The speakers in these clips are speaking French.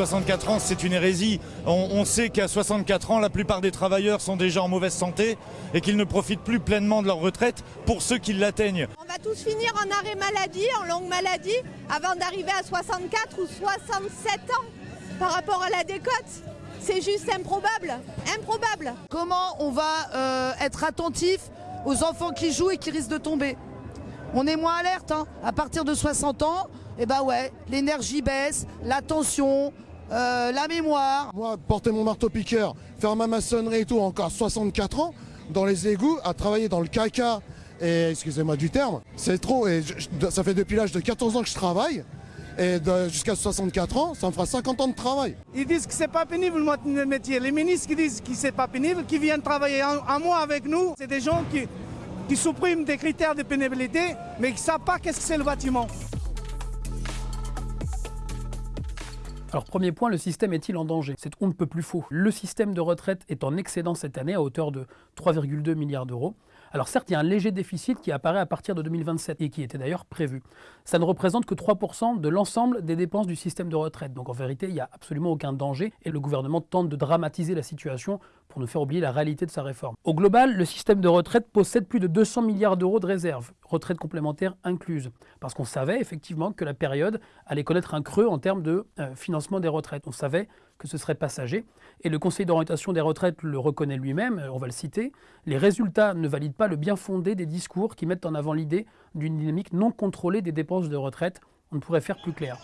64 ans, c'est une hérésie. On, sait qu'à 64 ans, la plupart des travailleurs sont déjà en mauvaise santé et qu'ils ne profitent plus pleinement de leur retraite pour ceux qui l'atteignent. On va tous finir en arrêt maladie, en longue maladie, avant d'arriver à 64 ou 67 ans par rapport à la décote. C'est juste improbable, improbable. Comment on va euh, être attentif aux enfants qui jouent et qui risquent de tomber? On est moins alerte, hein. à partir de 60 ans, et eh ben ouais, l'énergie baisse, la tension, euh, la mémoire. Moi, porter mon marteau-piqueur, faire ma maçonnerie et tout, encore 64 ans, dans les égouts, à travailler dans le caca, et excusez-moi du terme, c'est trop, et ça fait depuis l'âge de 14 ans que je travaille, et jusqu'à 64 ans, ça me fera 50 ans de travail. Ils disent que c'est pas pénible le métier. Les ministres qui disent que c'est pas pénible, qui viennent travailler un, mois avec nous, c'est des gens qui, qui suppriment des critères de pénibilité, mais qui ne savent pas qu'est-ce que c'est le bâtiment. Alors premier point, le système est-il en danger? C'est on ne peut plus faux. Le système de retraite est en excédent cette année à hauteur de 3,2 milliards d'euros. Alors certes, il y a un léger déficit qui apparaît à partir de 2027 et qui était d'ailleurs prévu. Ça ne représente que 3% de l'ensemble des dépenses du système de retraite. Donc en vérité, il n'y a absolument aucun danger et le gouvernement tente de dramatiser la situation pour nous faire oublier la réalité de sa réforme. Au global, le système de retraite possède plus de 200 milliards d'euros de réserves, retraite complémentaire incluse, parce qu'on savait effectivement que la période allait connaître un creux en termes de euh, financement des retraites. On savait que ce serait passager, et le Conseil d'orientation des retraites le reconnaît lui-même, euh, on va le citer, les résultats ne valident pas le bien fondé des discours qui mettent en avant l'idée d'une dynamique non contrôlée des dépenses de retraite. On ne pourrait faire plus clair.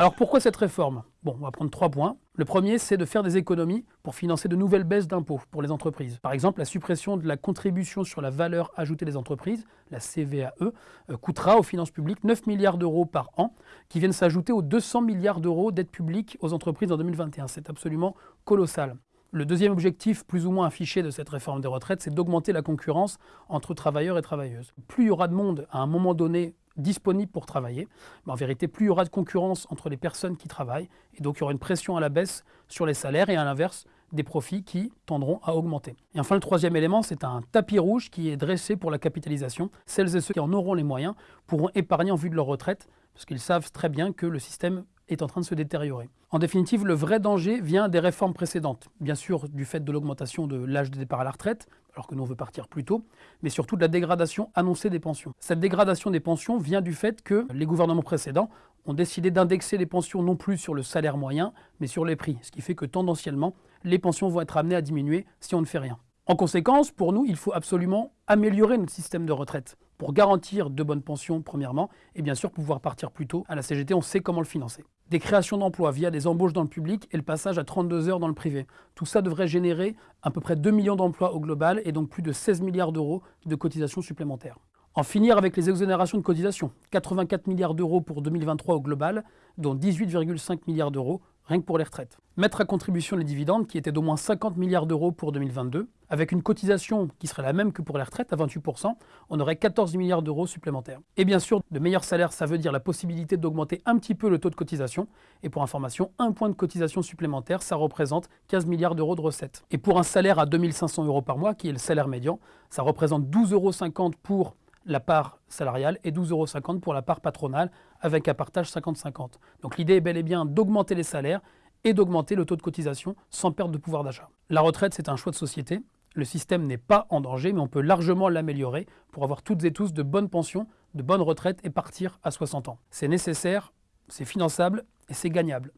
Alors pourquoi cette réforme? Bon, on va prendre trois points. Le premier, c'est de faire des économies pour financer de nouvelles baisses d'impôts pour les entreprises. Par exemple, la suppression de la contribution sur la valeur ajoutée des entreprises, la CVAE, euh, coûtera aux finances publiques 9 milliards d'euros par an, qui viennent s'ajouter aux 200 milliards d'euros d'aide publique aux entreprises en 2021. C'est absolument colossal. Le deuxième objectif, plus ou moins affiché de cette réforme des retraites, c'est d'augmenter la concurrence entre travailleurs et travailleuses. Plus il y aura de monde à un moment donné disponible pour travailler, mais en vérité, plus il y aura de concurrence entre les personnes qui travaillent, et donc il y aura une pression à la baisse sur les salaires et à l'inverse, des profits qui tendront à augmenter. Et enfin, le troisième élément, c'est un tapis rouge qui est dressé pour la capitalisation. Celles et ceux qui en auront les moyens pourront épargner en vue de leur retraite, parce qu'ils savent très bien que le système est en train de se détériorer. En définitive, le vrai danger vient des réformes précédentes. Bien sûr, du fait de l'augmentation de l'âge de départ à la retraite, alors que nous veut partir plus tôt, mais surtout de la dégradation annoncée des pensions. Cette dégradation des pensions vient du fait que les gouvernements précédents ont décidé d'indexer les pensions non plus sur le salaire moyen, mais sur les prix, ce qui fait que tendanciellement, les pensions vont être amenées à diminuer si on ne fait rien. En conséquence, pour nous, il faut absolument améliorer notre système de retraite pour garantir de bonnes pensions, premièrement, et bien sûr pouvoir partir plus tôt. À la CGT, on sait comment le financer. Des créations d'emplois via des embauches dans le public et le passage à 32 heures dans le privé. Tout ça devrait générer à peu près 2 millions d'emplois au global et donc plus de 16 milliards d'euros de cotisations supplémentaires. En finir avec les exonérations de cotisations. 84 milliards d'euros pour 2023 au global, dont 18,5 milliards d'euros rien que pour les retraites. Mettre à contribution les dividendes, qui étaient d'au moins 50 milliards d'euros pour 2022, avec une cotisation qui serait la même que pour les retraites, à 28%, on aurait 14 milliards d'euros supplémentaires. Et bien sûr, de meilleurs salaires, ça veut dire la possibilité d'augmenter un petit peu le taux de cotisation. Et pour information, un point de cotisation supplémentaire, ça représente 15 milliards d'euros de recettes. Et pour un salaire à 2500 euros par mois, qui est le salaire médian, ça représente 12,50 euros pour la part salariale et 12,50 euros pour la part patronale, avec un partage 50-50. Donc l'idée est bel et bien d'augmenter les salaires et d'augmenter le taux de cotisation sans perte de pouvoir d'achat. La retraite, c'est un choix de société. Le système n'est pas en danger, mais on peut largement l'améliorer pour avoir toutes et tous de bonnes pensions, de bonnes retraites et partir à 60 ans. C'est nécessaire, c'est finançable et c'est gagnable.